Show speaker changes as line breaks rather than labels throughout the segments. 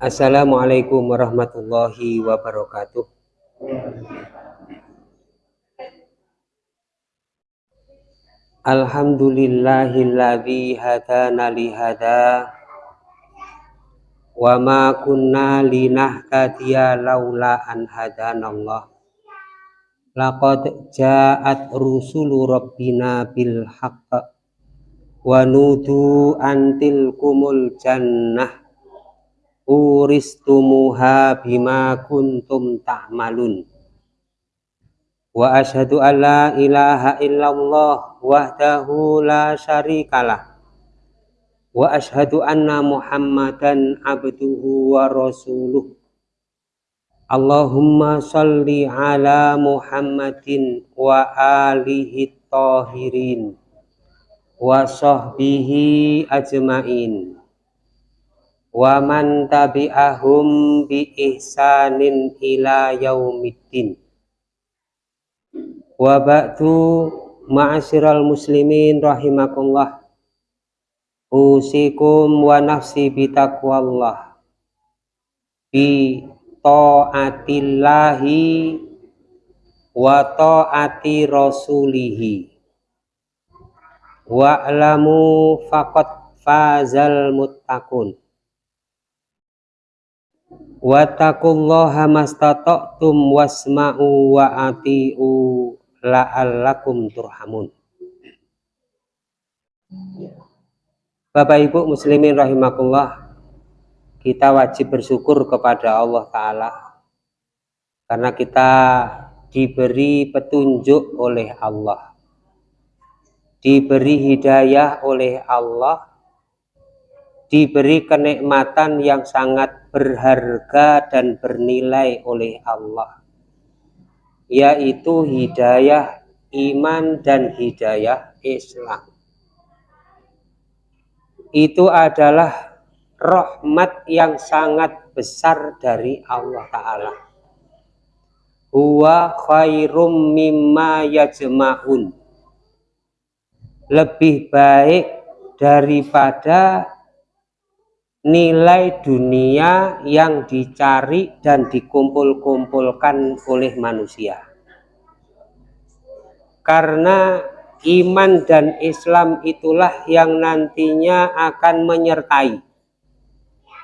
Assalamualaikum warahmatullahi wabarakatuh. Alhamdulillahilladzi hadana li hada wa ma kunna linahtadiya laula an hadanallah. Laqad ja'at rusulu rabbina bil haqq wa nudu antil kumul jannah. Uristumuha bima kuntum ta'malun. Wa asyhadu an la ilaha illallah wahdahu la syarikalah. Wa asyhadu anna muhammadan abduhu wa rasuluh. Allahumma salli ala muhammadin wa alihi tahirin wa sahbihi ajmain. Wa man tabi'ahum bi ihsanin ila yaumiddin. Wa ba'du ma'asyiral muslimin rahimakumullah. Usikum wa nafsi bitaqwallah bi ta'atillahi wa ta'ati rasulihi wa'lamu faqad fazal muttaqun. Wattaqullaha mastata'tum wasma'u wa ati'u la'allakum turhamun. Bapak Ibu muslimin rahimakumullah kita wajib bersyukur kepada Allah Ta'ala karena kita diberi petunjuk oleh Allah diberi hidayah oleh Allah. Diberi kenikmatan yang sangat berharga dan bernilai oleh Allah. Yaitu hidayah iman dan hidayah Islam. Itu adalah rahmat yang sangat besar dari Allah Ta'ala. Huwa khairum mimma yajma'un lebih baik daripada nilai dunia yang dicari dan dikumpul-kumpulkan oleh manusia. Karena iman dan Islam itulah yang nantinya akan menyertai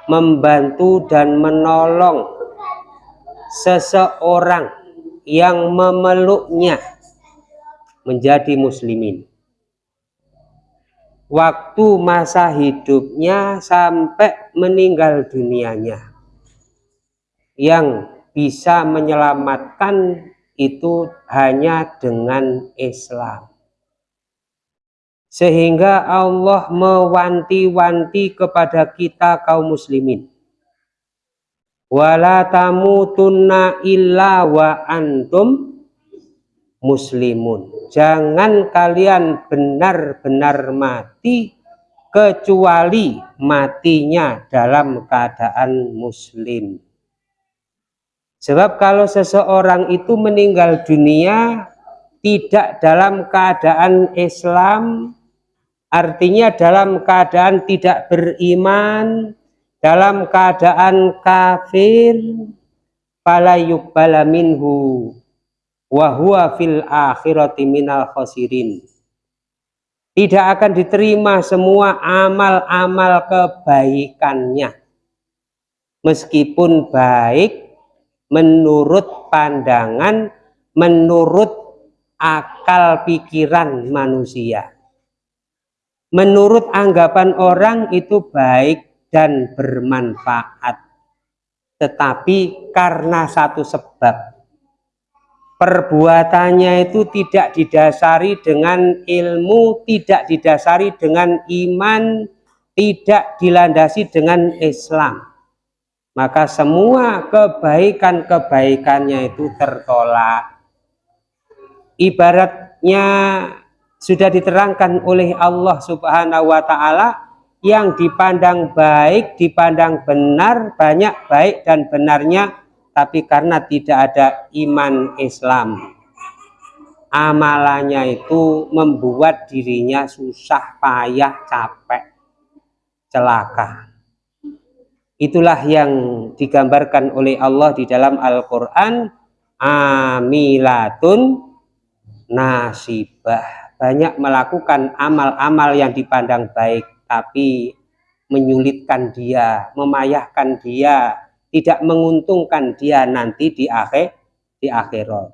membantu dan menolong seseorang yang memeluknya menjadi muslimin waktu masa hidupnya sampai meninggal dunianya. Yang bisa menyelamatkan itu hanya dengan Islam. Sehingga Allah mewanti-wanti kepada kita kaum muslimin. Wala tamutunna illa wa antum muslimun jangan kalian benar-benar mati kecuali matinya dalam keadaan muslim. Sebab kalau seseorang itu meninggal dunia tidak dalam keadaan Islam artinya dalam keadaan tidak beriman dalam keadaan kafir fala yuqbala wa huwa fil akhirati minal khosirin tidak akan diterima semua amal-amal kebaikannya. Meskipun baik menurut pandangan menurut akal pikiran manusia. Menurut anggapan orang itu baik dan bermanfaat. Tetapi karena satu sebab perbuatannya itu tidak didasari dengan ilmu, tidak didasari dengan iman, tidak dilandasi dengan Islam. Maka semua kebaikan-kebaikannya itu tertolak. Ibaratnya sudah diterangkan oleh Allah Subhanahu wa taala yang dipandang baik, dipandang benar, banyak baik dan benarnya tapi karena tidak ada iman Islam amalannya itu membuat dirinya susah payah capek celaka. Itulah yang digambarkan oleh Allah di dalam Al-Quran amilatun nasibah banyak melakukan amal-amal yang dipandang baik tapi menyulitkan dia memayahkan dia tidak menguntungkan dia nanti di akhir di akhirat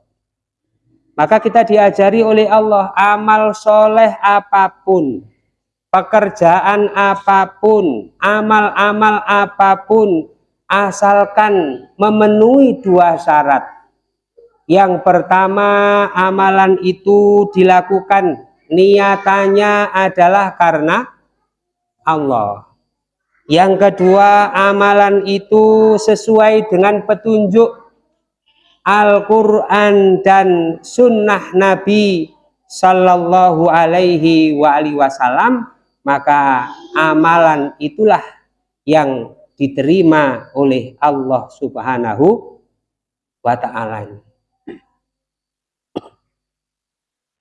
maka kita diajari oleh Allah amal soleh apa pun pekerjaan apa pun, amal-amal apa pun, asalkan memenuhi dua syarat. Yang pertama, amalan itu dilakukan niatannya adalah karena Allah. Yang kedua, amalan itu sesuai dengan petunjuk Al-Quran dan sunnah Nabi Sallallahu alaihi wa alihi wasallam maka amalan itulah yang diterima oleh Allah Subhanahu wa taala.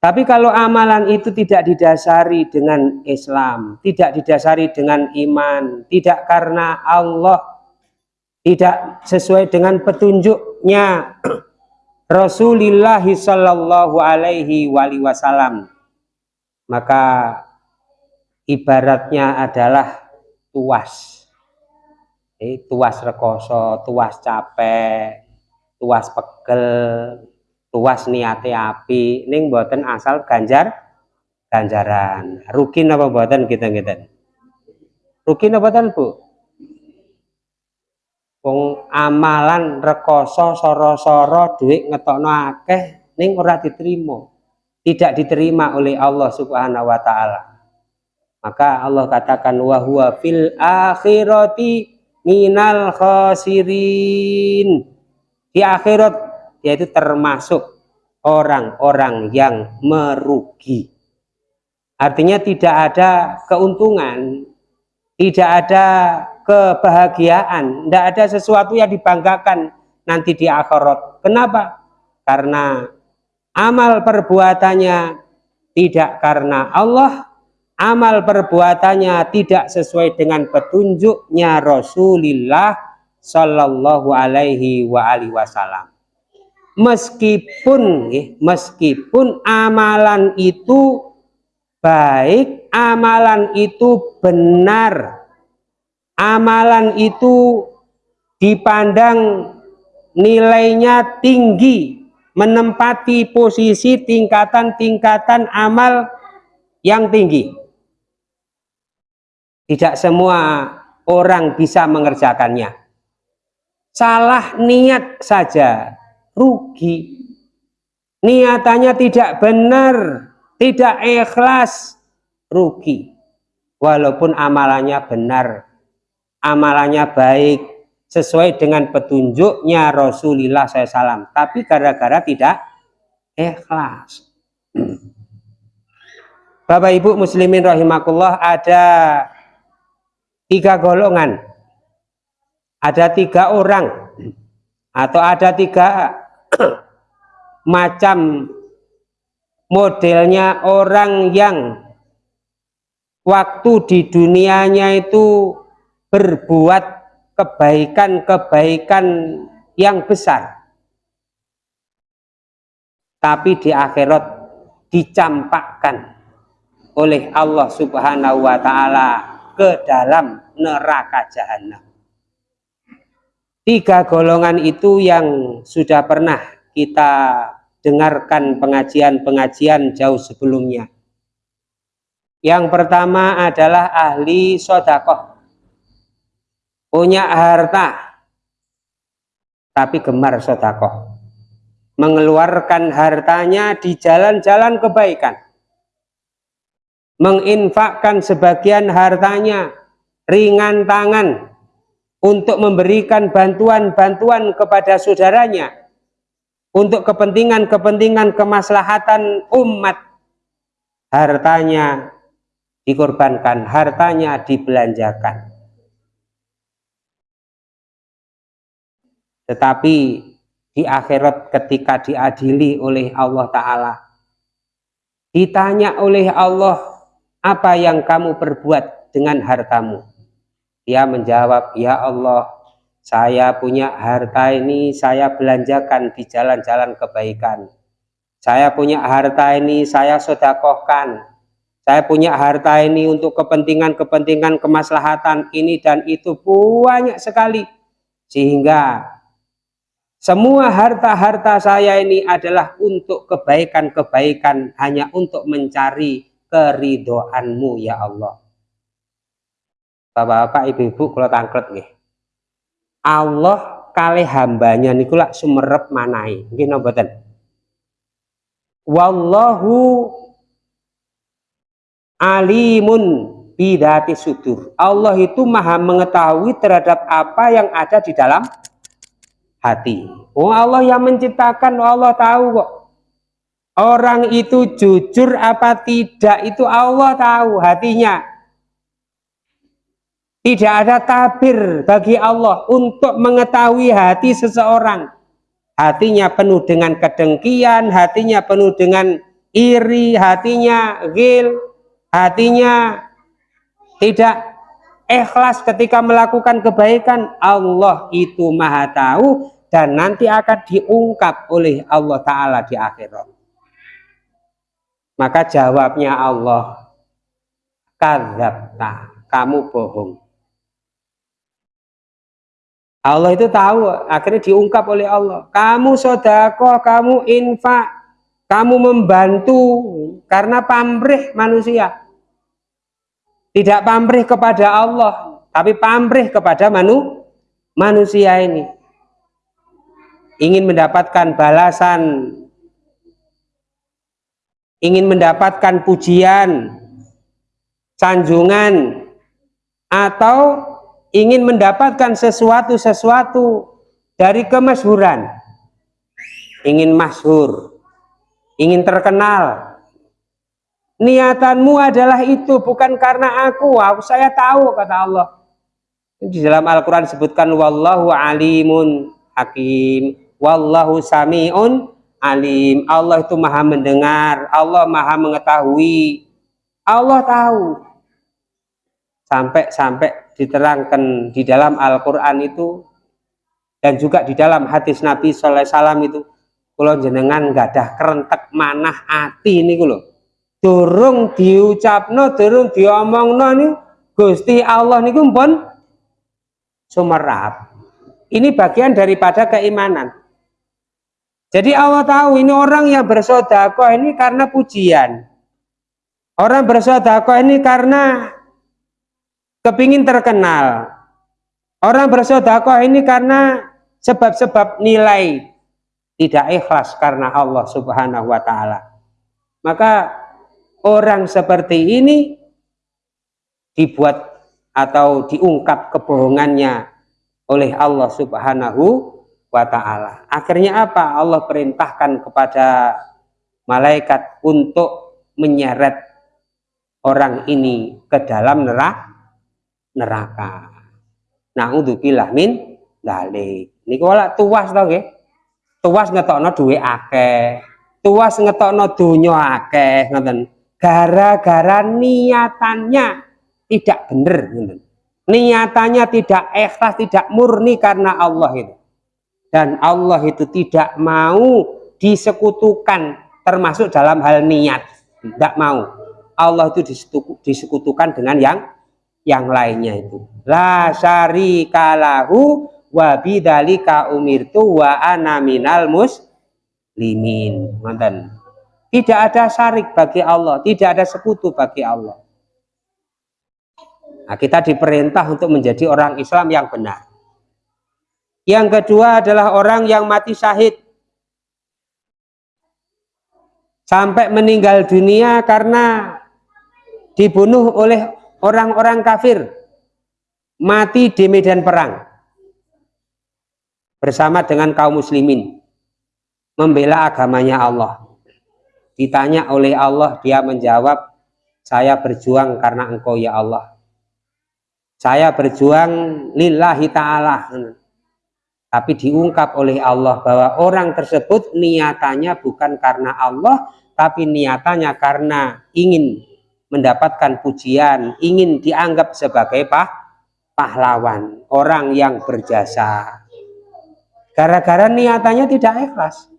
Tapi kalau amalan itu tidak didasari dengan Islam, tidak didasari dengan iman, tidak karena Allah, tidak sesuai dengan petunjuknya Rasulullah Shallallahu Alaihi Wasallam, maka ibaratnya adalah tuas. Eh, tuas rekoso tuas capek tuas pegel tuas niate api. Ning buatan asal ganjar ganjaran. Rugi apa buatan kita kita rugi apa buatan Bu? Wong amalan rekoso soro-soro duit ngetokno akeh ning ora diterima. Tidak diterima oleh Allah Subhanahu wa taala. Maka Allah katakan wa huwa fil akhirati minal khasirin. Di akhirat yaitu termasuk orang-orang yang merugi. Artinya tidak ada keuntungan, tidak ada kebahagiaan, tidak ada sesuatu yang dibanggakan nanti di akhirat. Kenapa? Karena amal perbuatannya tidak karena Allah, amal perbuatannya tidak sesuai dengan petunjuknya Rasulullah Shallallahu Alaihi Wasallam. Meskipun, meskipun amalan itu baik, amalan itu benar, amalan itu dipandang nilainya tinggi, menempati posisi tingkatan-tingkatan amal yang tinggi. Tidak semua orang bisa mengerjakannya. Salah niat saja rugi. Niatannya tidak benar, tidak ikhlas, rugi. Walaupun amalannya benar, amalannya baik, sesuai dengan petunjuknya Rasulullah SAW. Tapi gara-gara tidak ikhlas. Bapak Ibu muslimin rahimakumullah ada tiga golongan ada tiga orang atau ada tiga macam modelnya orang yang waktu di dunianya itu berbuat kebaikan-kebaikan yang besar tapi di akhirat dicampakkan oleh Allah subhanahu wa ta'ala ke dalam neraka jahanam. Tiga golongan itu yang sudah pernah kita dengarkan pengajian-pengajian jauh sebelumnya. Yang pertama adalah ahli sodakoh. Punya harta, tapi gemar sodakoh. Mengeluarkan hartanya di jalan-jalan kebaikan. Menginfakkan sebagian hartanya ringan tangan untuk memberikan bantuan-bantuan kepada saudaranya untuk kepentingan-kepentingan kemaslahatan umat. Hartanya dikorbankan hartanya dibelanjakan. Tetapi di akhirat ketika diadili oleh Allah Ta'ala ditanya oleh Allah apa yang kamu perbuat dengan hartamu dia menjawab ya Allah saya punya harta ini saya belanjakan di jalan-jalan kebaikan. Saya punya harta ini saya sodakohkan. Saya punya harta ini untuk kepentingan-kepentingan kemaslahatan ini dan itu banyak sekali. Sehingga semua harta-harta saya ini adalah untuk kebaikan-kebaikan hanya untuk mencari keridoanmu ya Allah Bapak-bapak, ibu-ibu kalau tangklet nih Allah kali hambanya niku lak sumerep manai nggih napa Wallahu alimun bidati sudur. Allah itu maha mengetahui terhadap apa yang ada di dalam hati. Oh Allah yang menciptakan, oh Allah tahu kok. Orang itu jujur apa tidak itu Allah tahu hatinya. Tidak ada tabir bagi Allah untuk mengetahui hati seseorang. Hatinya penuh dengan kedengkian, hatinya penuh dengan iri, hatinya gil, hatinya tidak ikhlas ketika melakukan kebaikan. Allah itu maha tahu dan nanti akan diungkap oleh Allah Ta'ala di akhirat. Maka jawabnya Allah kadzabta kamu bohong Allah itu tahu akhirnya diungkap oleh Allah. Kamu sodakoh kamu infak kamu membantu karena pamrih manusia. Tidak pamrih kepada Allah tapi pamrih kepada manu, manusia ini. Ingin mendapatkan balasan. Ingin mendapatkan pujian sanjungan atau ingin mendapatkan sesuatu-sesuatu dari kemasyhuran ingin masyhur ingin terkenal. Niatanmu adalah itu bukan karena aku. Aku saya tahu kata Allah. Di dalam Al-Quran disebutkan wallahu alimun hakim wallahu sami'un alim. Allah itu maha mendengar Allah maha mengetahui. Allah tahu. Sampai-sampai diterangkan di dalam Al-Quran itu dan juga di dalam hadis Nabi Sallallahu Alaihi Wasallam itu kalau jenengan gak ada kerentek manah hati ini loh durung diucapno durung diomongno nih Gusti Allah niku pun sumerap. Ini bagian daripada keimanan. Jadi Allah tahu ini orang yang bersodakoh ini karena pujian. Orang bersodakoh ini karena kepingin terkenal orang bersodakoh ini karena sebab-sebab nilai tidak ikhlas karena Allah subhanahu wa ta'ala maka orang seperti ini dibuat atau diungkap kebohongannya oleh Allah Subhanahu wa taala. Akhirnya apa? Allah perintahkan kepada malaikat untuk menyeret orang ini ke dalam neraka. Neraka. Nauzubillah min dalik. Niku wala tuas to nggih. Tuas ngetokno duwe akeh. Tuas ngetokno donya akeh ngoten gara-gara niatannya tidak benar niatannya tidak ikhlas tidak murni karena Allah itu dan Allah itu tidak mau disekutukan termasuk dalam hal niat tidak mau Allah itu disekutukan dengan yang yang lainnya itu la syarikalahu wa bidzalika umirtu wa ana minal muslimin ngoten tidak ada syarik bagi Allah, tidak ada sekutu bagi Allah. Nah, kita diperintah untuk menjadi orang Islam yang benar. Yang kedua adalah orang yang mati syahid. Sampai meninggal dunia karena dibunuh oleh orang-orang kafir. Mati di medan perang. Bersama dengan kaum muslimin. Membela agamanya Allah Ditanya oleh Allah, dia menjawab, saya berjuang karena engkau ya Allah. Saya berjuang lillahi ta'ala. Tapi diungkap oleh Allah bahwa orang tersebut niatannya bukan karena Allah, tapi niatannya karena ingin mendapatkan pujian, ingin dianggap sebagai pah, pahlawan, orang yang berjasa. Gara-gara niatannya tidak ikhlas.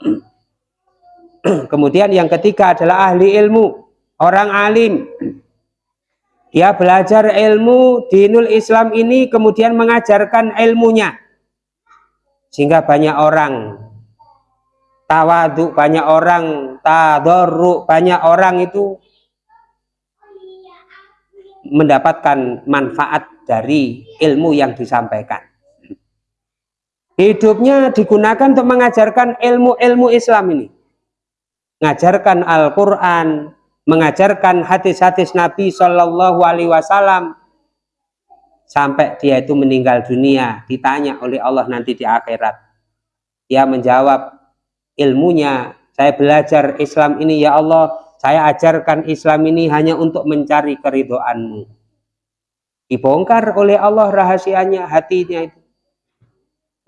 Kemudian yang ketiga adalah ahli ilmu, orang alim. Dia belajar ilmu dinul Islam ini kemudian mengajarkan ilmunya. Sehingga banyak orang tawadu, banyak orang tadorru, banyak orang itu mendapatkan manfaat dari ilmu yang disampaikan. Hidupnya digunakan untuk mengajarkan ilmu-ilmu Islam ini. Mengajarkan Al-Quran, mengajarkan hadis-hadis Nabi Shallallahu Alaihi Wasallam sampai dia itu meninggal dunia ditanya oleh Allah nanti di akhirat dia menjawab ilmunya saya belajar Islam ini ya Allah saya ajarkan Islam ini hanya untuk mencari keridoanmu. Dibongkar oleh Allah rahasianya hatinya itu.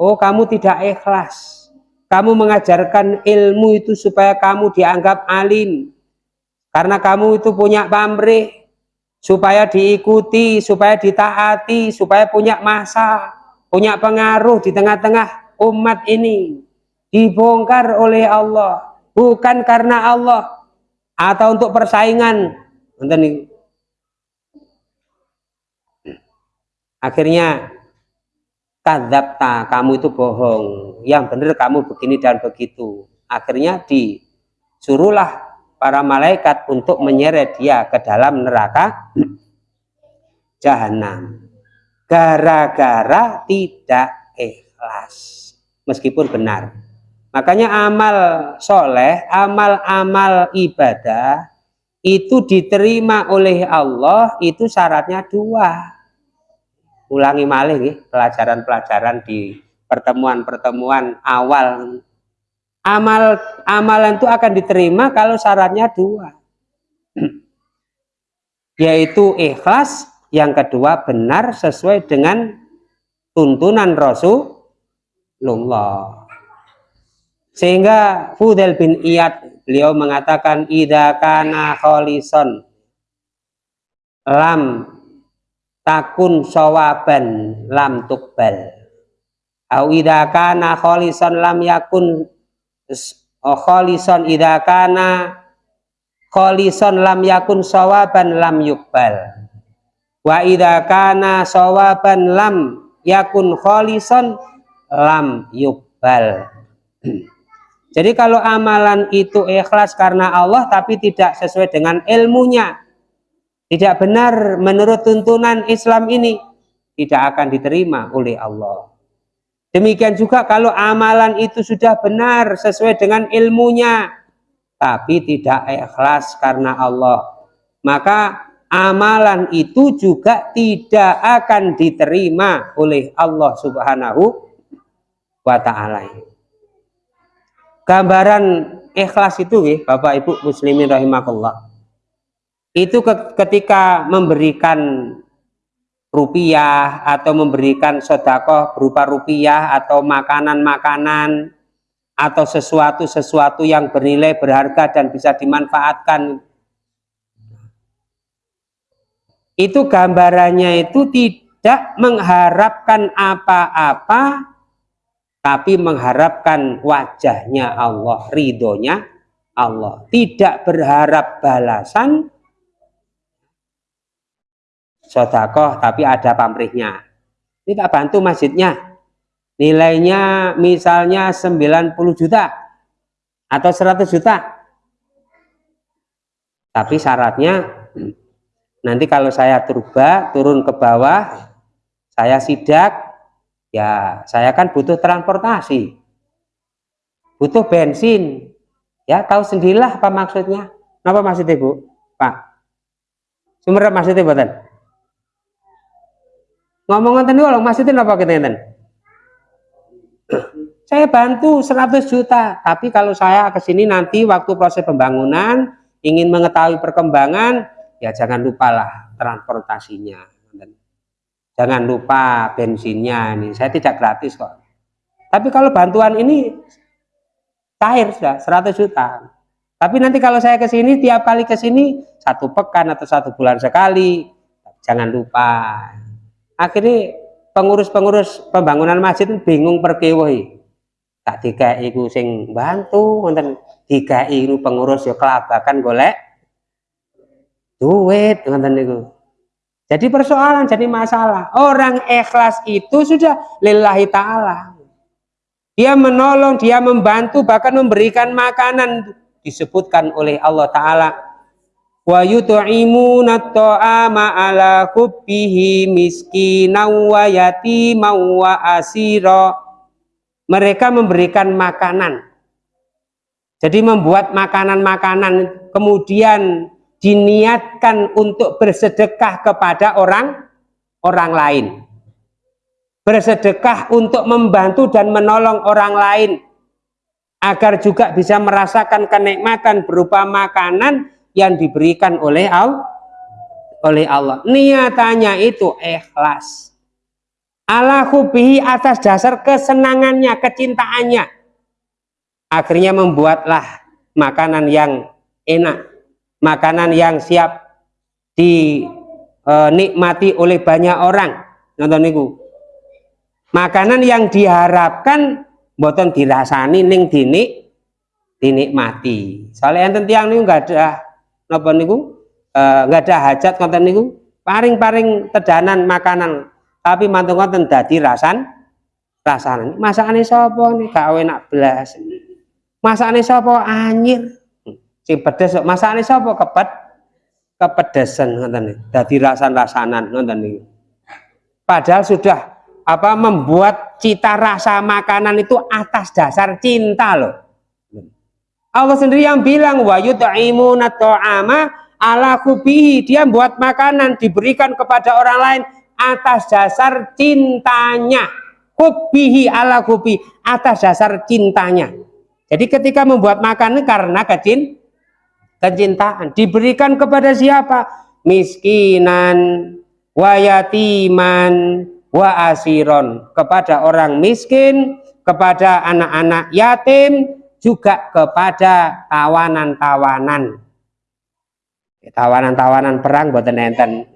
Oh kamu tidak ikhlas. Kamu mengajarkan ilmu itu supaya kamu dianggap alim. Karena kamu itu punya pamrih supaya diikuti, supaya ditaati, supaya punya masa, punya pengaruh di tengah-tengah umat ini. Dibongkar oleh Allah, bukan karena Allah atau untuk persaingan. Akhirnya kadzabta, kamu itu bohong. Yang benar kamu begini dan begitu. Akhirnya disuruhlah para malaikat untuk menyeret dia ke dalam neraka jahanam gara-gara tidak ikhlas meskipun benar makanya amal soleh amal-amal ibadah itu diterima oleh Allah itu syaratnya dua. Ulangi malih pelajaran-pelajaran di pertemuan-pertemuan awal. Amal amalan itu akan diterima kalau syaratnya dua. Yaitu ikhlas yang kedua benar sesuai dengan tuntunan Rasulullah sehingga Fudel bin Iyad beliau mengatakan idza kana kholison lam takun sawaban lam tukbal au idza kana kholison lam yakun oh, kholison idha kana kholison lam yakun sawaban lam yukbal wa idha kana sawaban lam yakun kholison lam yukbal jadi kalau amalan itu ikhlas karena Allah tapi tidak sesuai dengan ilmunya tidak benar menurut tuntunan Islam ini tidak akan diterima oleh Allah Demikian juga kalau amalan itu sudah benar sesuai dengan ilmunya, tapi tidak ikhlas karena Allah, maka amalan itu juga tidak akan diterima oleh Allah Subhanahu wa taala. Gambaran ikhlas itu ya, Bapak Ibu muslimin rahimakumullah. Itu ketika memberikan rupiah atau memberikan sodakoh berupa rupiah atau makanan-makanan atau sesuatu-sesuatu yang bernilai berharga dan bisa dimanfaatkan itu gambarannya itu tidak mengharapkan apa-apa tapi mengharapkan wajahnya Allah ridhonya Allah. Tidak berharap balasan. Sodakoh tapi ada pamrihnya. Ini tak bantu masjidnya. Nilainya misalnya 90 juta atau 100 juta. Tapi syaratnya nanti kalau saya turba turun ke bawah saya sidak ya saya kan butuh transportasi. Butuh bensin. Ya tahu sendirilah apa maksudnya. Apa maksudnya Bu? Pak. Sumber maksudnya buatan ngomong ngoten niku maksudnya apa kita saya bantu 100 juta tapi kalau saya ke sini nanti waktu proses pembangunan ingin mengetahui perkembangan ya jangan lupalah transportasinya jangan lupa bensinnya ini. Saya tidak gratis kok. Tapi kalau bantuan ini cair sudah 100 juta. Tapi nanti kalau saya ke sini tiap kali ke sini satu pekan atau satu bulan sekali. Jangan lupa. Akhirnya pengurus-pengurus pembangunan masjid bingung perkewohi tak tiga iku sing bantu wonten tiga iku pengurus ya kelabakan golek duit wonten niku jadi persoalan jadi masalah. Orang ikhlas itu sudah lillahi ta'ala. Dia menolong dia membantu bahkan memberikan makanan. Disebutkan oleh Allah Ta'ala. Wa yut'imuna ta'ama ala hubbihi miskinan wa yatiman wa asira. Mereka memberikan makanan. Jadi membuat makanan-makanan. Kemudian diniatkan untuk bersedekah kepada orang orang lain. Bersedekah untuk membantu dan menolong orang lain agar juga bisa merasakan kenikmatan berupa makanan yang diberikan oleh Allah oleh Allah. Niatannya itu ikhlas. Ala hubihi atas dasar kesenangannya kecintaannya. Akhirnya membuatlah makanan yang enak makanan yang siap dinikmati oleh banyak orang. Nonton niku. Makanan yang diharapkan boten dirasani ning dinik dinikmati. Soalnya enten tiang niku enggak ada napa niku? Enggak eh, ada hajat konten niku. Paring-paring tedanan makanan. Tapi mantung konten dadi rasan rasanan masakane sapa nih? Gak enak blas masakane sapa? Anyir sing pedes masakane sapa? Kepet kepedesan ngoten dadi rasan-rasanan ngoten niku. Padahal sudah apa membuat cita rasa makanan itu atas dasar cinta loh. Allah sendiri yang bilang wa yut'imuna ta'ama ala kubihi dia buat makanan diberikan kepada orang lain atas dasar cintanya. Kubihi ala kubi atas dasar cintanya. Jadi ketika membuat makanan karena kecin kecintaan. Diberikan kepada siapa? Miskinan wayatiman wa asiron. Kepada orang miskin kepada anak-anak yatim juga kepada tawanan-tawanan. Tawanan-tawanan perang buat enten.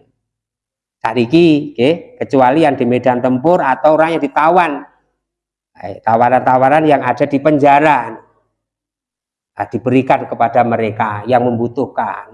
Sariki okay? kecuali yang di medan tempur atau orang yang ditawan. Tawanan-tawanan yang ada di penjara nah, diberikan kepada mereka yang membutuhkan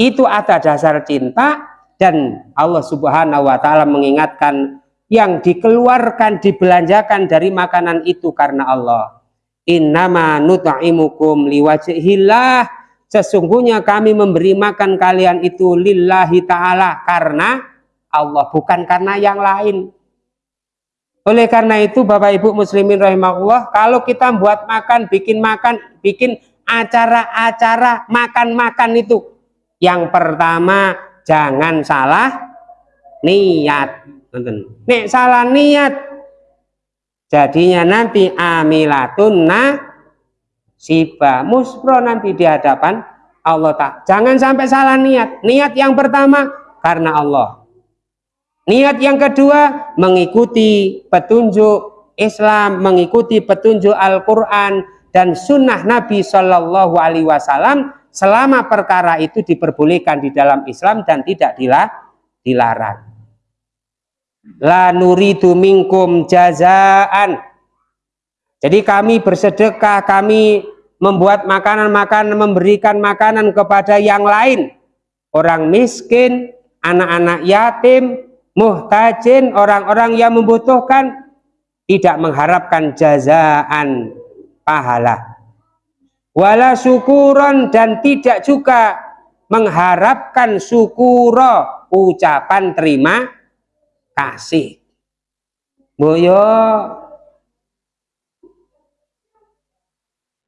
itu ada dasar cinta dan Allah subhanahu wa ta'ala mengingatkan yang dikeluarkan dibelanjakan dari makanan itu karena Allah. Innama nut'imukum liwajhillah. Sesungguhnya kami memberi makan kalian itu lillahi ta'ala karena Allah bukan karena yang lain oleh karena itu Bapak Ibu muslimin rahimahullah kalau kita buat makan bikin makan bikin acara-acara makan-makan itu yang pertama jangan salah niat. Nih salah niat jadinya nanti amilatun siba muspro nanti di hadapan Allah tak jangan sampai salah niat. Niat yang pertama karena Allah niat yang kedua mengikuti petunjuk Islam mengikuti petunjuk Al-Quran dan sunnah Nabi Shallallahu Alaihi Wasallam selama perkara itu diperbolehkan di dalam Islam dan tidak dilarang. La nuridu minkum jazaan. Jadi kami bersedekah kami membuat makanan-makanan memberikan makanan kepada yang lain. Orang miskin anak-anak yatim muhtajin orang-orang yang membutuhkan tidak mengharapkan jazaan pahala. Wala syukuron dan tidak juga mengharapkan syukuro ucapan terima kasih. Boyo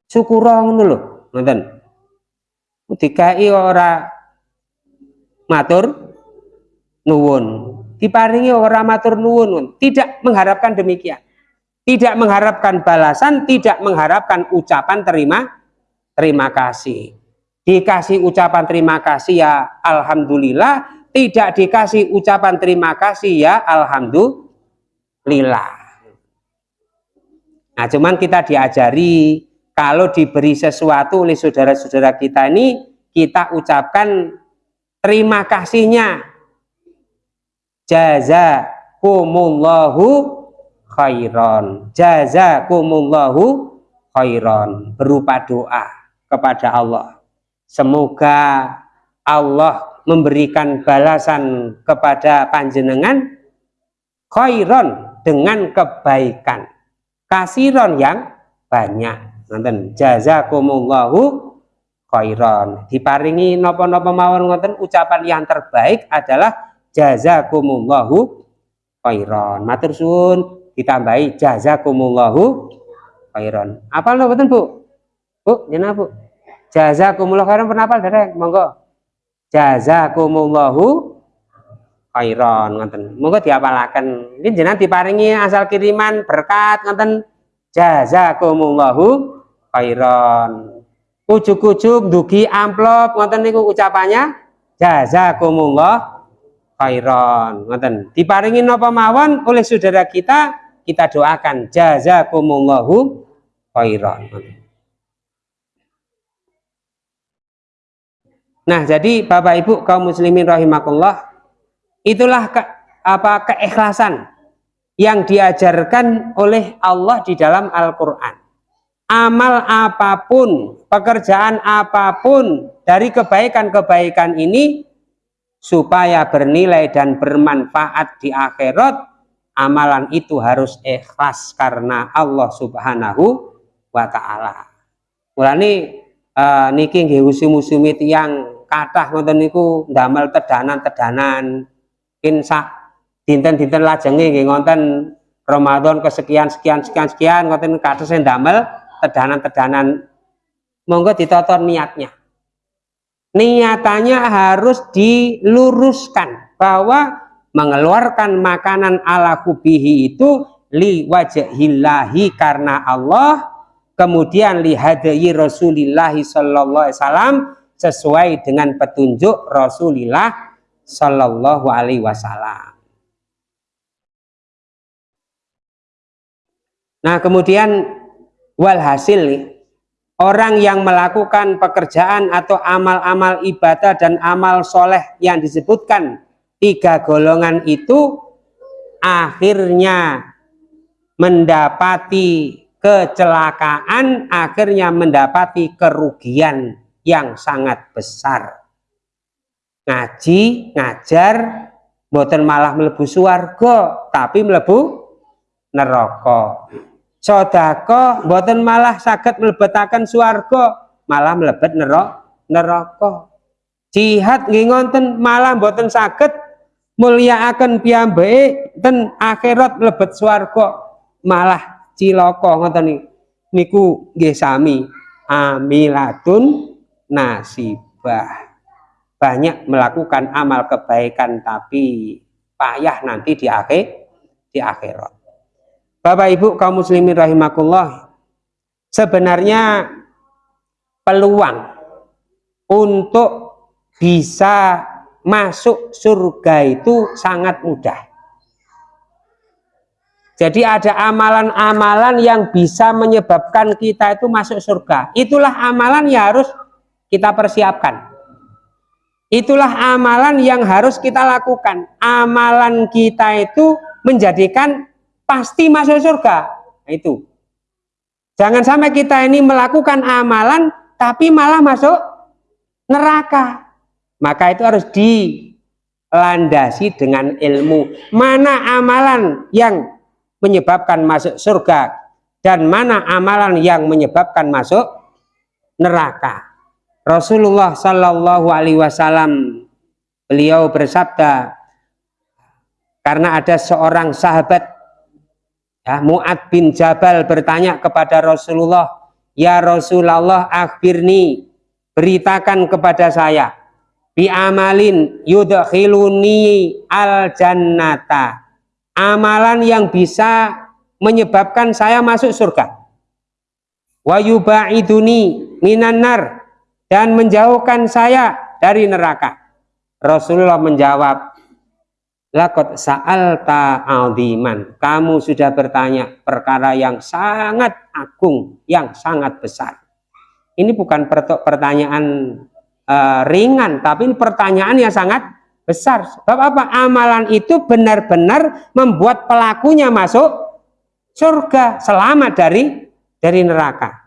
syukur ngono lho ngoten. Dikai ora matur nuwun diparingi ora matur nuwun tidak mengharapkan demikian. Tidak mengharapkan balasan tidak mengharapkan ucapan terima terima kasih. Dikasih ucapan terima kasih ya alhamdulillah. Tidak dikasih ucapan terima kasih ya alhamdulillah. Nah cuman kita diajari kalau diberi sesuatu oleh saudara-saudara kita ini kita ucapkan terima kasihnya jazakumullahu khairan. Jazakumullahu khairan. Berupa doa kepada Allah. Semoga Allah memberikan balasan kepada panjenengan khairon dengan kebaikan. Kasiron yang banyak. Nonton. Jazakumullahu khairon diparingi nopo-nopo mawon ngoten. Ucapan yang terbaik adalah jazakumullahu khairon matur suwun ditambahi jazakumullahu khairon apal nopo Bu? Bu jenah Bu jazakumullahu khairon pernah apal derek? Monggo. Jazakumullahu khairon ngoten. Monggo diapalaken. Ini jenengan diparingi asal kiriman berkat ngoten. Jazakumullahu khairon ujuk-ujuk dugi amplop ngoten niku ucapannya. Jazakumullah khairon ngoten. Diparingi napa mawon? Oleh saudara kita kita doakan. Jazakumullahu ngoten. Nah, jadi Bapak Ibu kaum muslimin rahimakumullah, itulah ke, apa keikhlasan yang diajarkan oleh Allah di dalam Al-Qur'an. Amal apa pun, pekerjaan apa pun dari kebaikan-kebaikan ini supaya bernilai dan bermanfaat di akhirat, amalan itu harus ikhlas karena Allah Subhanahu wa taala. Mulane uh, niki nggih usum-usumi tiyang kathah ngoten niku ndamel tedanan-tedanan. Kin sak dinten-dinten lajenge nggih ngonten Ramadan kesekian sekian sekian sekian ngoten kados ndamel tedanan-tedanan. Monggo ditotor niatnya niatannya harus diluruskan bahwa mengeluarkan makanan ala kubihi itu li wajhillahi karena Allah kemudian lihadayi Rasulullah sallallahu alaihi wasallam sesuai dengan petunjuk Rasulullah sallallahu alaihi wasallam. Nah, kemudian walhasil orang yang melakukan pekerjaan atau amal-amal ibadah dan amal soleh yang disebutkan tiga golongan itu akhirnya mendapati kecelakaan akhirnya mendapati kerugian yang sangat besar. Ngaji ngajar boten malah melebu suarga tapi melebu neraka sodako boten malah sakit melebetakan suarga malah melebet neraka neraka. Jihad ngingonten malah boten sakit mulia akan piyambake ten akhirat melebet suarga malah ciloko ngoten niku nggih sami amilatun nasibah. Banyak melakukan amal kebaikan tapi payah nanti di akhir di akhirat Bapak Ibu kaum muslimin rahimakumullah sebenarnya peluang untuk bisa masuk surga itu sangat mudah jadi ada amalan-amalan yang bisa menyebabkan kita itu masuk surga. Itulah amalan yang harus kita persiapkan. Itulah amalan yang harus kita lakukan. Amalan kita itu menjadikan pasti masuk surga. Nah, itu. Jangan sampai kita ini melakukan amalan tapi malah masuk neraka. Maka itu harus dilandasi dengan ilmu. Mana amalan yang menyebabkan masuk surga dan mana amalan yang menyebabkan masuk neraka. Rasulullah Shallallahu Alaihi Wasallam beliau bersabda karena ada seorang sahabat ya, Muad bin Jabal bertanya kepada Rasulullah, ya Rasulullah akhirni beritakan kepada saya bi amalin yudkhiluni al jannata amalan yang bisa menyebabkan saya masuk surga. Wa yubaiduni minan nar dan menjauhkan saya dari neraka. Rasulullah menjawab lakot sa'alta aldiman kamu sudah bertanya perkara yang sangat agung yang sangat besar ini bukan pertanyaan uh, ringan tapi ini pertanyaan yang sangat besar. Sebab apa? Amalan itu benar-benar membuat pelakunya masuk surga, selamat dari dari neraka.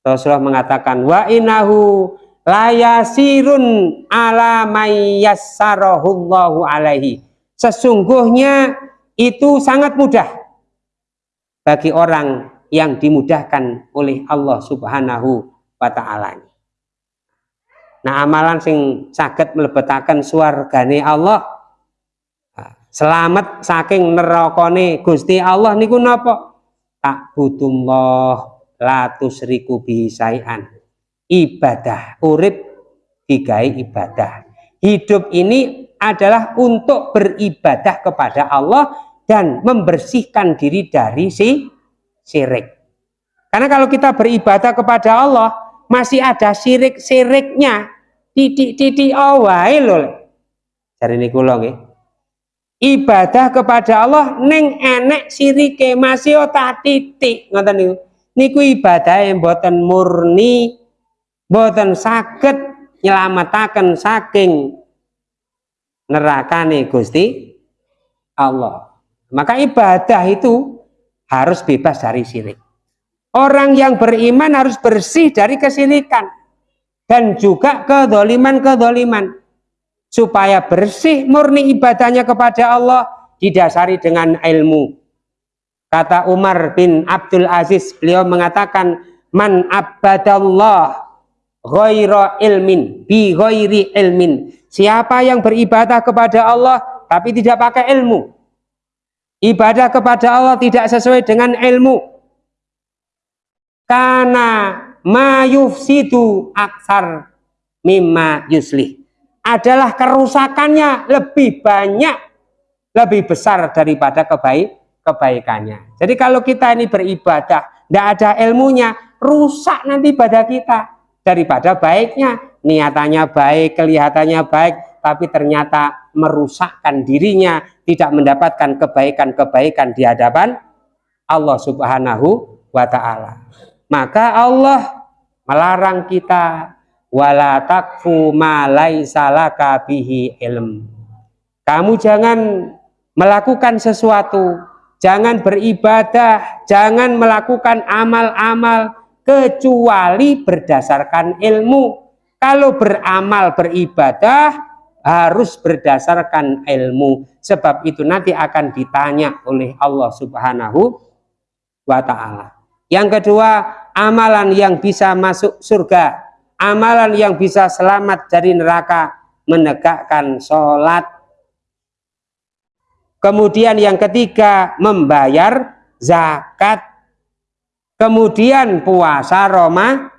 Rasulullah mengatakan wa inahu layasirun ala mayyassarahullahu alaihi. Sesungguhnya itu sangat mudah bagi orang yang dimudahkan oleh Allah Subhanahu wa taala. Nah, amalan sing saged mlebetaken swargane Allah selamat saking nerakane Gusti Allah niku napa? Takbudullah la tusriku bisai'an ibadah urip digai ibadah hidup ini adalah untuk beribadah kepada Allah dan membersihkan diri dari si syirik. Karena kalau kita beribadah kepada Allah masih ada syirik-syiriknya. Titik-titik awal loh cari ini kulong ya ibadah kepada Allah neng enek sirike masih otak titik. Ngoten niku. Niku ibadah yang buatan murni buatan sakit nyelamatakan saking neraka nih Gusti Allah maka ibadah itu harus bebas dari syirik orang yang beriman harus bersih dari kesirikan dan juga kedoliman-kedoliman supaya bersih murni ibadahnya kepada Allah didasari dengan ilmu Kata Umar bin Abdul Aziz, beliau mengatakan, Man abadallah ghaira ilmin, bi ghairi ilmin. Siapa yang beribadah kepada Allah, tapi tidak pakai ilmu. Ibadah kepada Allah tidak sesuai dengan ilmu. Karena ma yufsidu aksar mimma yuslih. Adalah kerusakannya lebih banyak, lebih besar daripada kebaikan kebaikannya. Jadi kalau kita ini beribadah, tidak ada ilmunya, rusak nanti ibadah kita. Daripada baiknya, niatannya baik, kelihatannya baik, tapi ternyata merusakkan dirinya, tidak mendapatkan kebaikan-kebaikan di hadapan Allah subhanahu wa ta'ala. Maka Allah melarang kita wala takfu ma bihi ilm. Kamu jangan melakukan sesuatu jangan beribadah, jangan melakukan amal-amal kecuali berdasarkan ilmu. Kalau beramal beribadah harus berdasarkan ilmu. Sebab itu nanti akan ditanya oleh Allah Subhanahu wa taala. Yang kedua, amalan yang bisa masuk surga, amalan yang bisa selamat dari neraka, menegakkan sholat Kemudian yang ketiga membayar zakat. Kemudian puasa Roma,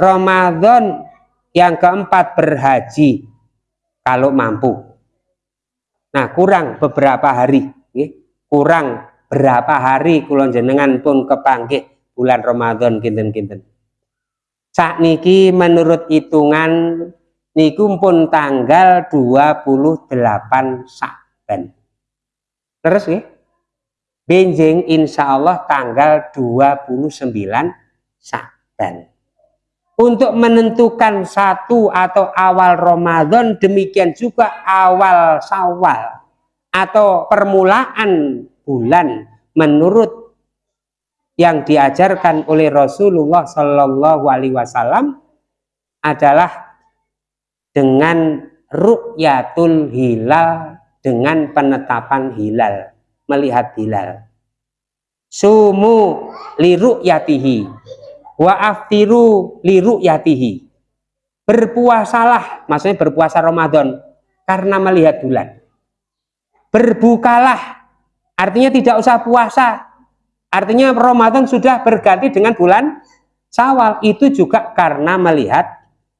Ramadan. Yang keempat berhaji kalau mampu. Nah kurang beberapa hari, kurang berapa hari kulon jenengan pun kepanggih bulan Ramadan kinten-kinten. Saat niki menurut hitungan niku pun tanggal 28 Saban. Terus ya. Benjing insya Allah tanggal 29 Sa'ban. Untuk menentukan satu atau awal Ramadan demikian juga awal Sawal atau permulaan bulan menurut yang diajarkan oleh Rasulullah Shallallahu Alaihi Wasallam adalah dengan ru'yatul hilal dengan penetapan hilal, melihat hilal. Sumu liru yatihi, wa aftiru liru yatihi. Berpuasalah, maksudnya berpuasa Ramadan karena melihat bulan. Berbukalah, artinya tidak usah puasa. Artinya Ramadan sudah berganti dengan bulan Sawal. Itu juga karena melihat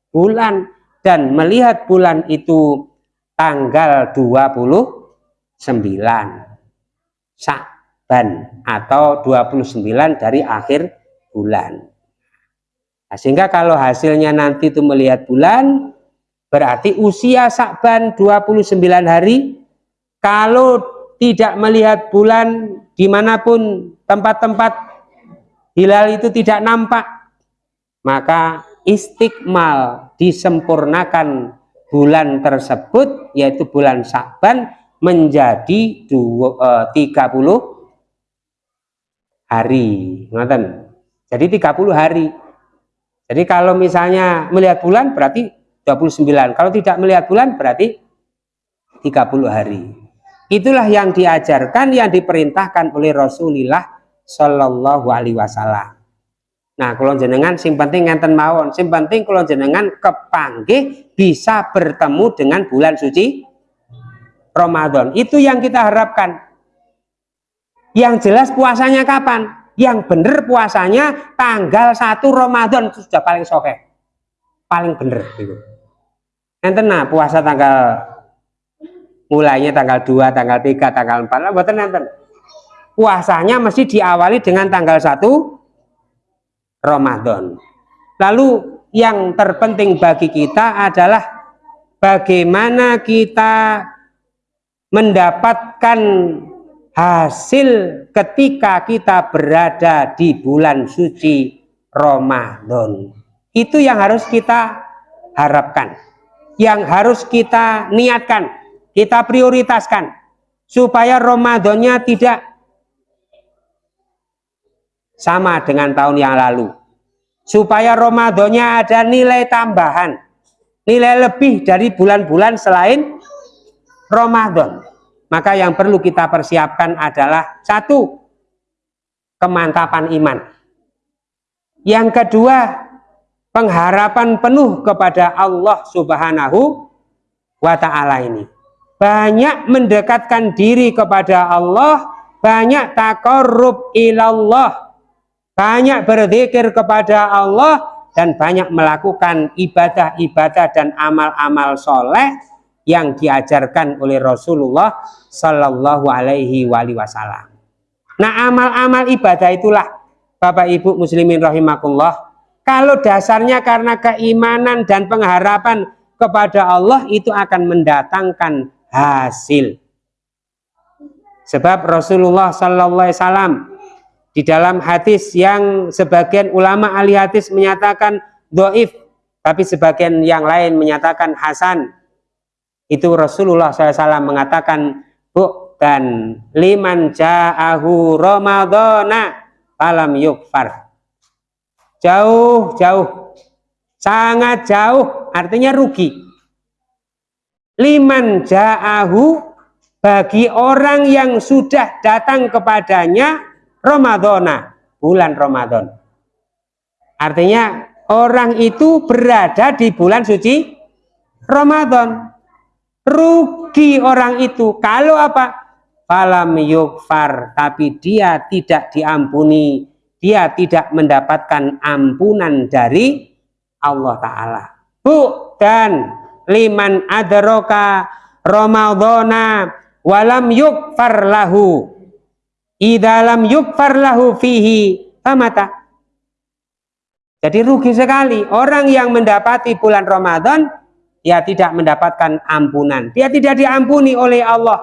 bulan dan melihat bulan itu tanggal 29 Sa'ban atau 29 dari akhir bulan. Nah, sehingga kalau hasilnya nanti itu melihat bulan, berarti usia Sa'ban 29 hari. Kalau tidak melihat bulan di mana pun tempat-tempat hilal itu tidak nampak, maka istiqmal disempurnakan bulan tersebut yaitu bulan Sa'ban menjadi dua, eh, 30 hari jadi 30 hari jadi kalau misalnya melihat bulan berarti 29 kalau tidak melihat bulan berarti 30 hari itulah yang diajarkan yang diperintahkan oleh Rasulullah Shallallahu Alaihi Wasallam Nah, kalau jenengan sing penting ngenten mawon, sing penting kalau jenengan kepanggih bisa bertemu dengan bulan suci Ramadan. Itu yang kita harapkan. Yang jelas puasanya kapan? Yang benar puasanya tanggal 1 Ramadan itu sudah paling soke. Paling bener itu. Enten nah puasa tanggal mulainya tanggal 2, tanggal 3, tanggal 4 lah buatan enten. Puasanya mesti diawali dengan tanggal 1 Ramadan. Lalu yang terpenting bagi kita adalah bagaimana kita mendapatkan hasil ketika kita berada di bulan suci Ramadan. Itu yang harus kita harapkan. Yang harus kita niatkan, kita prioritaskan. Supaya Ramadannya tidak sama dengan tahun yang lalu. Supaya Ramadannya ada nilai tambahan. Nilai lebih dari bulan-bulan selain Ramadan maka yang perlu kita persiapkan adalah satu kemantapan iman. Yang kedua pengharapan penuh kepada Allah subhanahu wa ta'ala ini. Banyak mendekatkan diri kepada Allah banyak takarrub ilallah banyak berzikir kepada Allah dan banyak melakukan ibadah-ibadah dan amal-amal soleh yang diajarkan oleh Rasulullah Sallallahu Alaihi Wasallam. Nah amal-amal ibadah itulah Bapak Ibu Muslimin rahimakumullah. Kalau dasarnya karena keimanan dan pengharapan kepada Allah itu akan mendatangkan hasil. Sebab Rasulullah Sallallahu Alaihi Wasallam di dalam hadis yang sebagian ulama ahli hadis menyatakan doif, tapi sebagian yang lain menyatakan hasan. Itu Rasulullah SAW mengatakan, Bu, dan liman ja'ahu Ramadana alam yukfar. Jauh, jauh. Sangat jauh, artinya rugi. Liman ja'ahu bagi orang yang sudah datang kepadanya Ramadana, bulan Ramadan. Artinya orang itu berada di bulan suci Ramadan. Rugi orang itu. Kalau apa? Falam yukfar, tapi dia tidak diampuni, dia tidak mendapatkan ampunan dari Allah Ta'ala. Bu, dan liman adroka Ramadana walam yukfar lahu. Idalam yukfar lahu fihi famata jadi rugi sekali. Orang yang mendapati bulan Ramadan dia tidak mendapatkan ampunan. Dia tidak diampuni oleh Allah.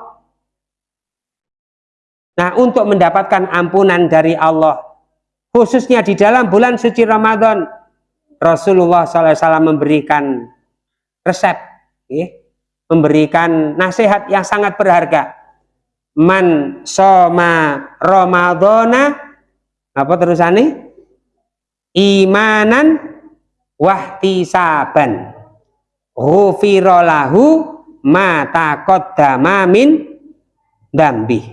Nah untuk mendapatkan ampunan dari Allah khususnya di dalam bulan suci Ramadan Rasulullah SAW memberikan resep ya, memberikan nasihat yang sangat berharga. Man soma ramadhana apa terusane imanan wahtisaban ghufira lahu ma taqaddama min dambi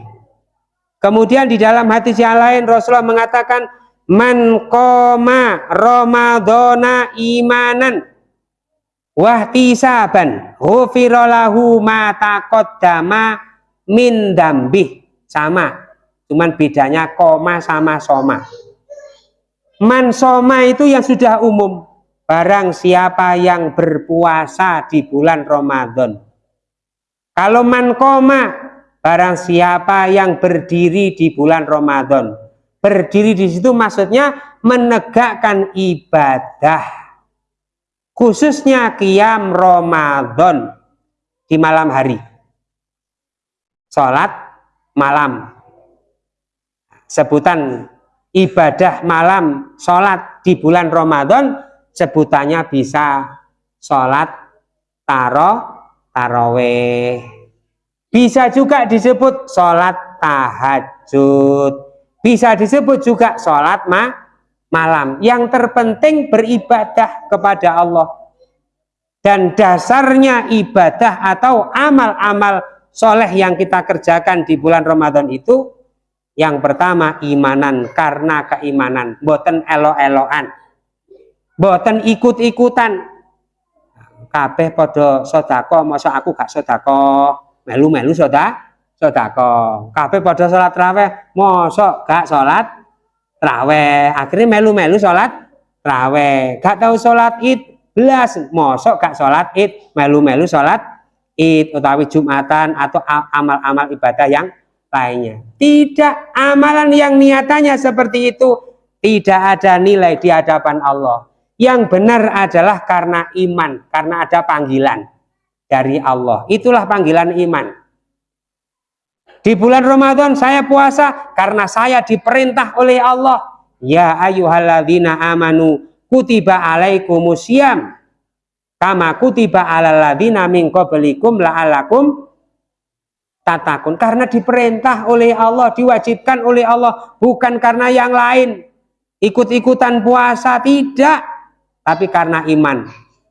kemudian di dalam hadis yang lain Rasulullah mengatakan man qoma ramadhana imanan wahtisaban ghufira lahu ma taqaddama min dambih. Sama cuman bedanya koma sama soma. Man soma itu yang sudah umum barang siapa yang berpuasa di bulan Ramadan. Kalau man koma barang siapa yang berdiri di bulan Ramadan. Berdiri di situ maksudnya menegakkan ibadah. Khususnya kiam Ramadan di malam hari. Sholat malam. Sebutan ibadah malam sholat di bulan Ramadan sebutannya bisa sholat taro taraweh. Bisa juga disebut sholat tahajud. Bisa disebut juga sholat ma malam. Yang terpenting beribadah kepada Allah. Dan dasarnya ibadah atau amal-amal soleh yang kita kerjakan di bulan Ramadan itu yang pertama imanan. Karena keimanan. Boten elo-eloan boten ikut-ikutan. Kabeh podo sodako masa aku gak sodako melu-melu soda sodako kabeh podo sholat raweh masa gak sholat raweh. Akhirnya melu-melu sholat raweh. Gak tahu sholat id belas mosok gak sholat id melu-melu sholat id utawi jumatan atau amal-amal ibadah yang lainnya. Tidak amalan yang niatannya seperti itu. Tidak ada nilai di hadapan Allah yang benar adalah karena iman karena ada panggilan dari Allah. Itulah panggilan iman. Di bulan Ramadan saya puasa karena saya diperintah oleh Allah. Ya ayyuhalladzina amanu kutiba alaikumusiyam. Kama kutiba alal ladina min qablikum la'alakum tatakun. Karena diperintah oleh Allah diwajibkan oleh Allah bukan karena yang lain. Ikut-ikutan puasa tidak tapi karena iman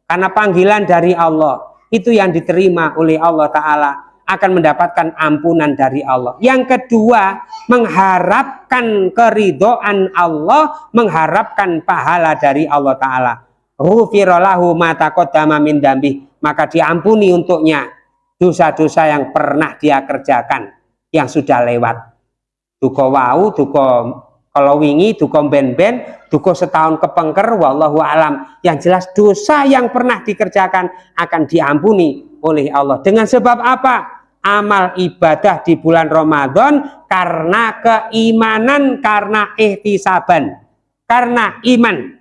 karena panggilan dari Allah itu yang diterima oleh Allah Ta'ala akan mendapatkan ampunan dari Allah. Yang kedua, mengharapkan keridoan Allah, mengharapkan pahala dari Allah Ta'ala. Rufirolahu matakodama min dambi. Maka diampuni untuknya dosa-dosa yang pernah dia kerjakan, yang sudah lewat. Duko wau, duko kalau wingi, duko ben-ben, duko setahun kepengker, wallahu alam. Yang jelas dosa yang pernah dikerjakan akan diampuni oleh Allah. Dengan sebab apa? amal ibadah di bulan Ramadan karena keimanan, karena ihtisaban, karena iman,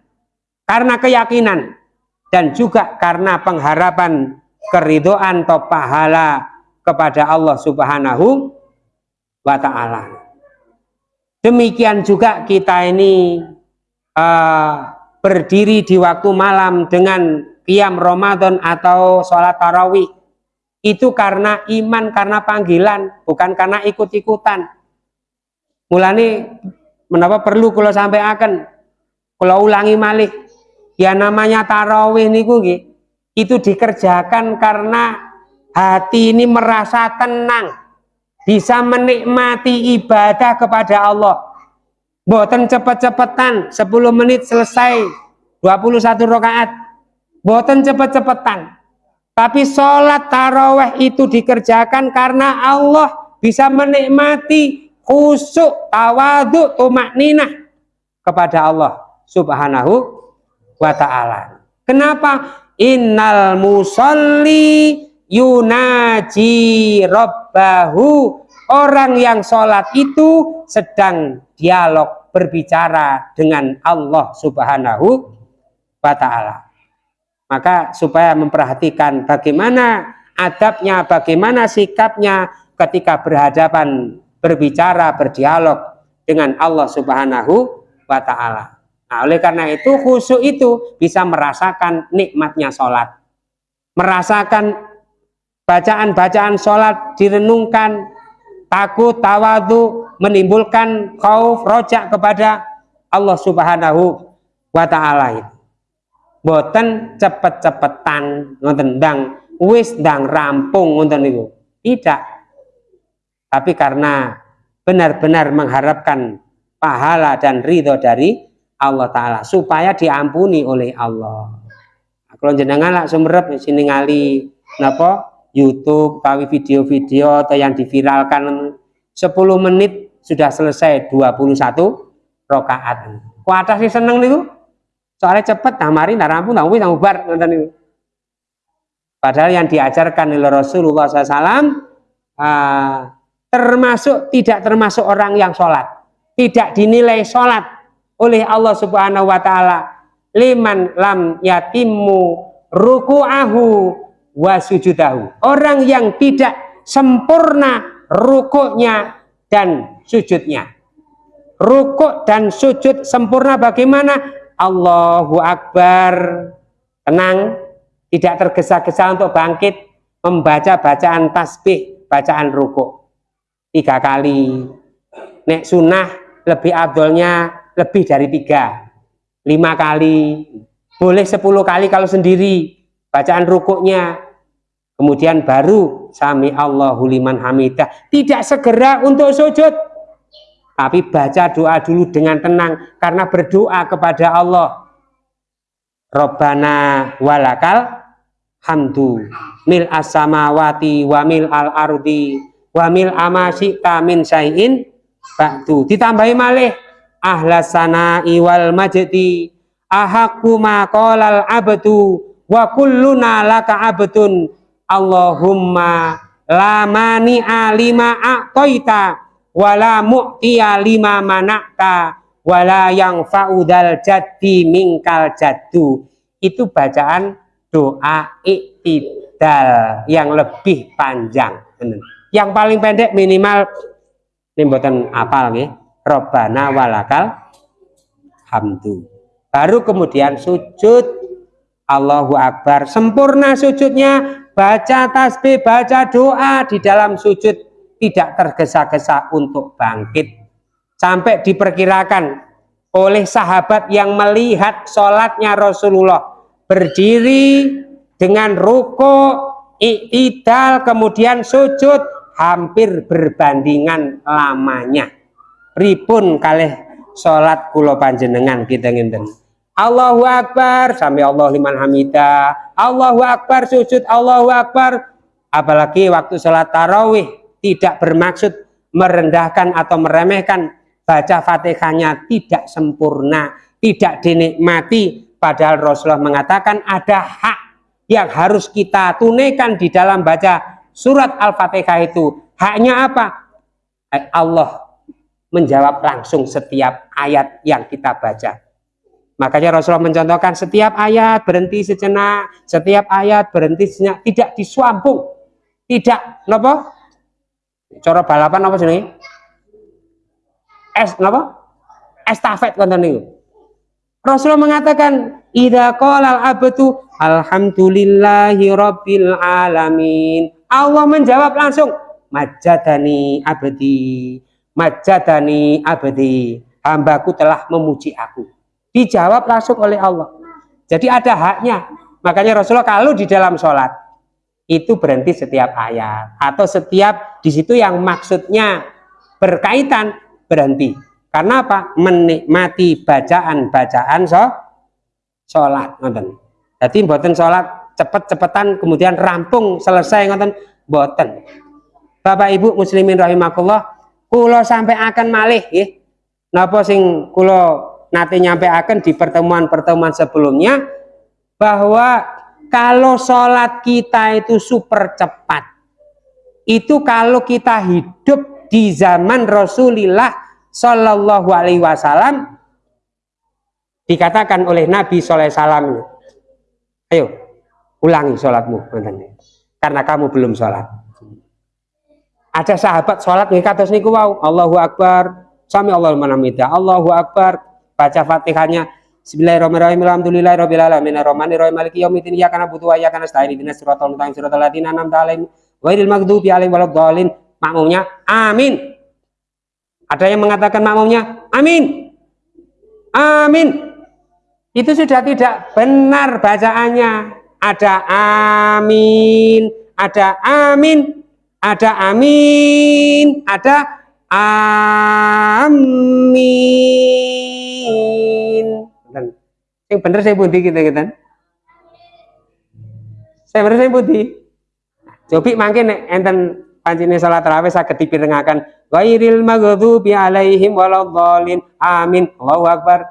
karena keyakinan, dan juga karena pengharapan keridoan atau pahala kepada Allah Subhanahu wa Ta'ala. Demikian juga kita ini uh, berdiri di waktu malam dengan qiyam Ramadan atau sholat tarawih. Itu karena iman, karena panggilan, bukan karena ikut-ikutan. Mulane menapa perlu kalau sampai akan kalau ulangi malih. Ya namanya tarawih niku itu dikerjakan karena hati ini merasa tenang bisa menikmati ibadah kepada Allah boten cepet-cepetan 10 menit selesai 21 rakaat boten cepet-cepetan tapi sholat taraweh itu dikerjakan karena Allah bisa menikmati khusuk, tawadu, tumak ninah kepada Allah subhanahu wa ta'ala. Kenapa? Innal musalli yunaji rabbahu. Orang yang sholat itu sedang dialog berbicara dengan Allah subhanahu wa ta'ala maka supaya memperhatikan bagaimana adabnya, bagaimana sikapnya ketika berhadapan, berbicara, berdialog dengan Allah Subhanahu wa taala. Nah, oleh karena itu khusyuk itu bisa merasakan nikmatnya sholat. Merasakan bacaan-bacaan sholat direnungkan, takut, tawadu, menimbulkan khauf, rojak kepada Allah Subhanahu wa taala boten cepet-cepetan ngoten ndang wis ndang rampung ngoten niku. Tidak. Tapi karena benar-benar mengharapkan pahala dan ridho dari Allah taala supaya diampuni oleh Allah. Kalau jenengan lah sumerep sini ngali napa YouTube tawi video-video atau yang diviralkan 10 menit sudah selesai 21 rakaat. Kuatah sih seneng niku? soalnya cepet nah mari nah rampung nah wis nah ubar padahal yang diajarkan oleh Rasulullah SAW uh, ah, termasuk tidak termasuk orang yang sholat tidak dinilai sholat oleh Allah Subhanahu Wa Taala liman lam yatimu ruku'ahu wa sujudahu. Orang yang tidak sempurna rukuknya dan sujudnya. Rukuk dan sujud sempurna bagaimana? Allahu Akbar. Tenang tidak tergesa-gesa untuk bangkit membaca bacaan tasbih bacaan rukuk. Tiga kali. Nek sunnah lebih abdolnya lebih dari tiga. Lima kali. Boleh sepuluh kali kalau sendiri bacaan rukuknya. Kemudian baru sami Allahu liman hamidah. Tidak segera untuk sujud. Tapi baca doa dulu dengan tenang karena berdoa kepada Allah. Robbana walakal hamdu. Mil as-samawati wa mil al-ardi wa mil amasyi'ta min syai'in ba'du. Ditambahi malih ahlas sana'i wal majdi ahakku maqalal abdu wa kulluna laka abdun. Allahumma la mani'a lima a'toita wa la mu'tiya lima manakta wa la yang fa'udal jaddi mingkal jaddu. Itu bacaan doa iktidal yang lebih panjang. Yang paling pendek minimal ini buatan apal nih Robbana walakal hamdu. Baru kemudian sujud Allahu Akbar. Sempurna sujudnya baca tasbih baca doa di dalam sujud. Tidak tergesa-gesa untuk bangkit. Sampai diperkirakan oleh sahabat yang melihat sholatnya Rasulullah berdiri dengan ruko i'tidal kemudian sujud hampir berbandingan lamanya. Ripun kalih sholat kulo panjenengan kita nginten Allahu Akbar sampai Allah liman hamidah Allahu Akbar sujud Allahu Akbar. Apalagi waktu sholat tarawih tidak bermaksud merendahkan atau meremehkan. Baca fatihahnya tidak sempurna tidak dinikmati. Padahal Rasulullah mengatakan ada hak yang harus kita tunaikan di dalam baca surat Al-Fatihah itu. Haknya apa? Allah menjawab langsung setiap ayat yang kita baca Makanya Rasulullah mencontohkan setiap ayat berhenti sejenak, setiap ayat berhenti sejenak, tidak diswampung, tidak, nopo? Cara balapan apa sini? Es, nopo? Estafet konten ini. Rasulullah mengatakan, "Idza qala al-abdu alhamdulillahi rabbil alamin." Allah menjawab langsung, "Majadani abdi, majadani abdi." Hambaku telah memuji aku dijawab langsung oleh Allah. Jadi ada haknya. Makanya Rasulullah kalau di dalam sholat itu berhenti setiap ayat. Atau setiap di situ yang maksudnya berkaitan berhenti. Karena apa? Menikmati bacaan-bacaan so sholat ngoten. Jadi buatan sholat cepet-cepetan kemudian rampung selesai ngoten. Buatan Bapak Ibu muslimin rahimakumullah kulo sampai akan malih ya napa sing kulo nanti nyampe akan di pertemuan-pertemuan sebelumnya bahwa kalau sholat kita itu super cepat itu kalau kita hidup di zaman Rasulullah Shallallahu Alaihi Wasallam dikatakan oleh Nabi Sallallahu Salam ayo ulangi sholatmu karena kamu belum sholat. Ada sahabat sholat nih kata niku wow Allahu Akbar sami Allah manamida Allahu Akbar baca Fatihahnya. Bismillahirrahmanirrahim. Alhamdulillahirabbil alamin. Arrahmanirrahim. Maliki yaumiddin. Iyyaka na'budu wa iyyaka nasta'in. Ihdinas siratal mustaqim. Siratal ladzina an'amta 'alaihim ghairil maghdubi 'alaihim waladdallin. Makmumnya amin. Ada yang mengatakan makmumnya amin. Amin. Itu sudah tidak benar bacaannya. Ada amin ada amin ada amin ada amin. Yang bener saya budi kita kita saya bener saya budi cobi makin enten pancine salat tarawih saged dipirengaken. Ghairil maghdubi alaihim waladhdallin amin. Allahu akbar.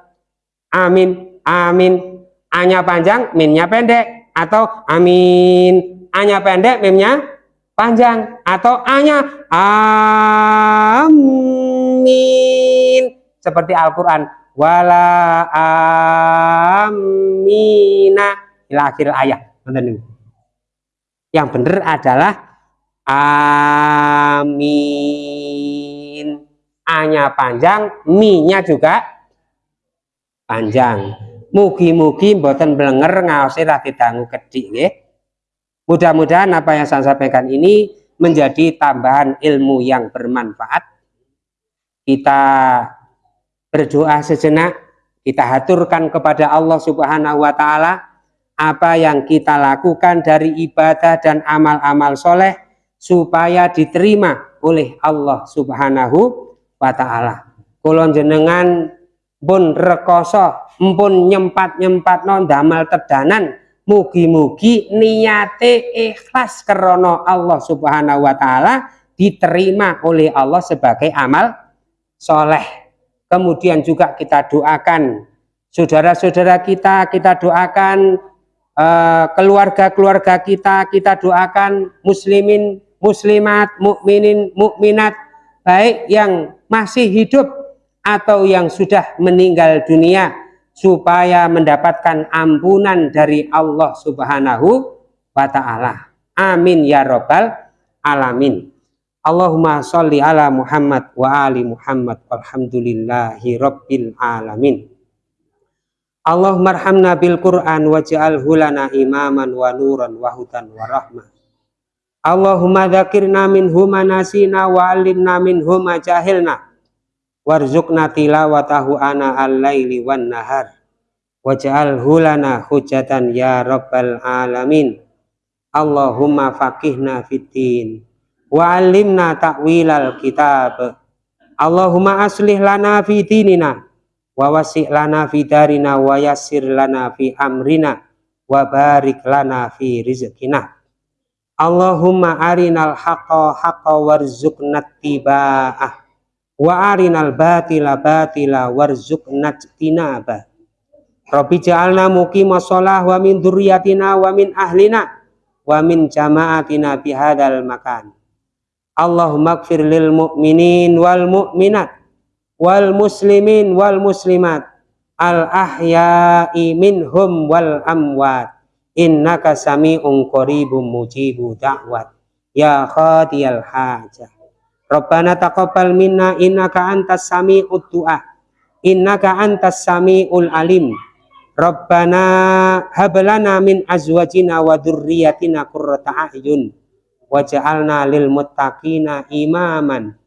Amin. Amin. Anya panjang minnya pendek. Atau amin. Anya pendek mimnya panjang atau anya? Amin. Seperti Al-Qur'an. Wala amina. Ila akhir ayat yang benar adalah amin. A nya panjang mi nya juga panjang. Mugi-mugi mboten blenger ngaose ra didangu kedik nggih. Mudah-mudahan apa yang saya sampaikan ini menjadi tambahan ilmu yang bermanfaat. Kita berdoa sejenak, kita haturkan kepada Allah Subhanahu wa taala apa yang kita lakukan dari ibadah dan amal-amal soleh supaya diterima oleh Allah Subhanahu wa taala. Kulon jenengan pun rekoso mpun nyempat-nyempat non damel tedanan mugi-mugi niate ikhlas karena Allah subhanahu wa ta'ala diterima oleh Allah sebagai amal soleh. Kemudian juga kita doakan saudara-saudara kita kita doakan eh, keluarga-keluarga kita kita doakan muslimin muslimat mukminin mukminat baik yang masih hidup atau yang sudah meninggal dunia supaya mendapatkan ampunan dari Allah Subhanahu wa taala. Amin ya rabbal alamin. Allahumma sholli ala Muhammad wa ali Muhammad walhamdulillahi rabbil alamin. Allahumma bil Qur'an waj'alhu lana imaman wa nuran wa hudan wa rahmah. Allahumma dzakirna minhu manasina wa alimna minhu ma jahilna warzuqna tilawatahu ana al-laili wan nahar waj'al hulana hujatan ya rabbal alamin. Allahumma faqihna fiddin. Wa alimna ta'wilal kitab. Allahumma aslih lana fi dinina. Wa wasi' lana fi darina. Wa yassir lana fi amrina. Wa barik lana fi rizqina. Allahumma arinal haqqa haqqa warzuqna tiba'ah wa arinal batila batila warzuqna tinaba. Rabbi ja'alna muqima shalah wa min dzurriyyatina wa min ahlina wa min jama'atina bihadzal makan. Allahumma ighfir lil mu'minin wal mu'minat wal muslimin wal muslimat al ahya'i minhum wal amwat. Innaka sami'un qaribun mujibu da'wat. Ya khadiyal hajah Rabbana taqabbal minna innaka antas sami'ud du'a. Innaka antas sami'ul alim. Rabbana hablana min azwajina wa dzurriyyatina qurrata a'yun waj'alna lil muttaqina imaman.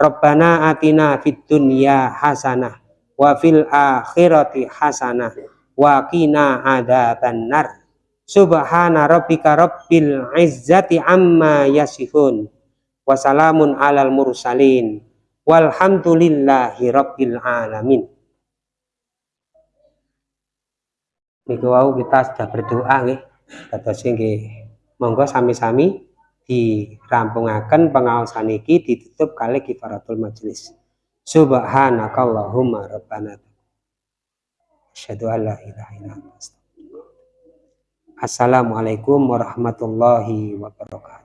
Rabbana atina fid dunya hasanah wa fil akhirati hasanah wa qina adzabannar. Subhana rabbika rabbil izzati amma yasifun wasalamun alal mursalin. Walhamdulillahi rabbil alamin. Niku wau kita sudah berdoa nggih. Dados nggih monggo sami-sami dirampungaken pengaosan iki ditutup kali kifaratul majelis subhanakallahumma rabbana. Asyhadu an la ilaha illa anta Assalamualaikum warahmatullahi wabarakatuh